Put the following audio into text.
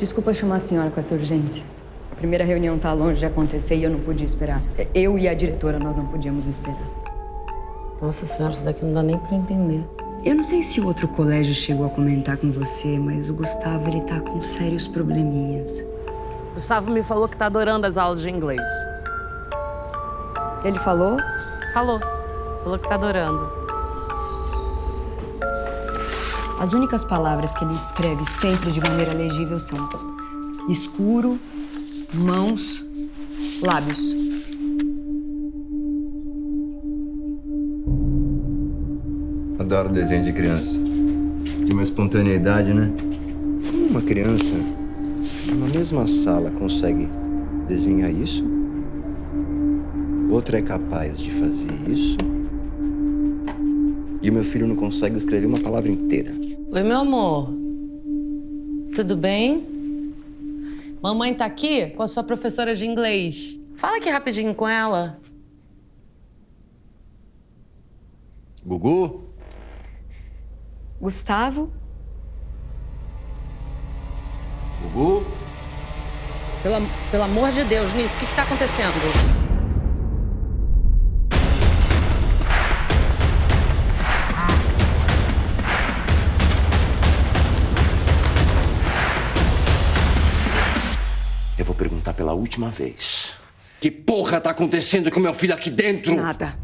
Desculpa chamar a senhora com essa urgência. A primeira reunião tá longe de acontecer e eu não podia esperar. Eu e a diretora, nós não podíamos esperar. Nossa senhora, isso daqui não dá nem pra entender. Eu não sei se o outro colégio chegou a comentar com você, mas o Gustavo, ele tá com sérios probleminhas. Gustavo me falou que tá adorando as aulas de inglês. Ele falou? Falou. Falou que tá adorando. As únicas palavras que ele escreve sempre de maneira legível são escuro, mãos, lábios. Adoro desenho de criança. De uma espontaneidade, né? Como uma criança, na mesma sala, consegue desenhar isso? Outra é capaz de fazer isso? E o meu filho não consegue escrever uma palavra inteira. Oi, meu amor. Tudo bem? Mamãe tá aqui com a sua professora de inglês. Fala aqui rapidinho com ela. Gugu? Gustavo? Gugu? Pelo, pelo amor de Deus, Nisso, o que, que tá acontecendo? Eu vou perguntar pela última vez. Que porra tá acontecendo com meu filho aqui dentro? Nada.